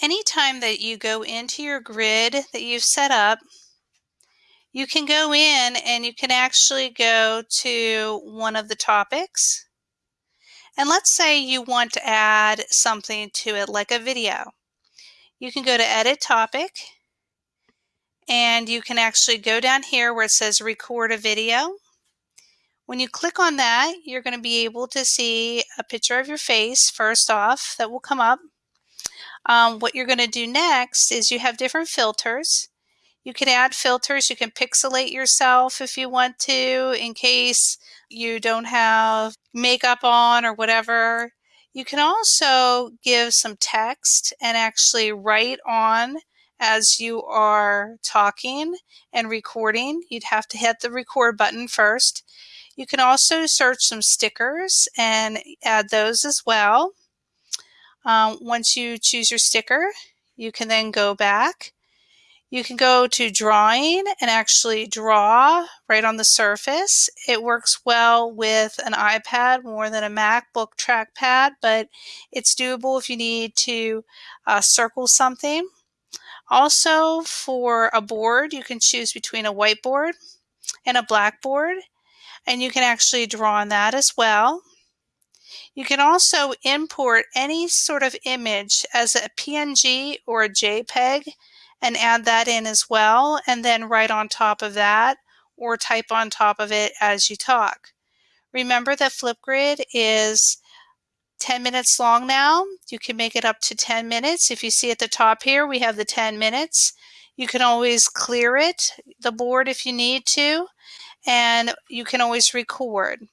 anytime that you go into your grid that you've set up, you can go in and you can actually go to one of the topics. And let's say you want to add something to it like a video. You can go to edit topic and you can actually go down here where it says record a video. When you click on that, you're going to be able to see a picture of your face first off that will come up. Um, what you're going to do next is you have different filters. You can add filters. You can pixelate yourself if you want to in case you don't have makeup on or whatever. You can also give some text and actually write on as you are talking and recording. You'd have to hit the record button first. You can also search some stickers and add those as well. Um, once you choose your sticker, you can then go back. You can go to drawing and actually draw right on the surface. It works well with an iPad more than a MacBook trackpad, but it's doable if you need to uh, circle something. Also for a board, you can choose between a whiteboard and a blackboard, and you can actually draw on that as well. You can also import any sort of image as a PNG or a JPEG and add that in as well, and then write on top of that or type on top of it as you talk. Remember that Flipgrid is 10 minutes long now. You can make it up to 10 minutes. If you see at the top here, we have the 10 minutes. You can always clear it, the board if you need to, and you can always record.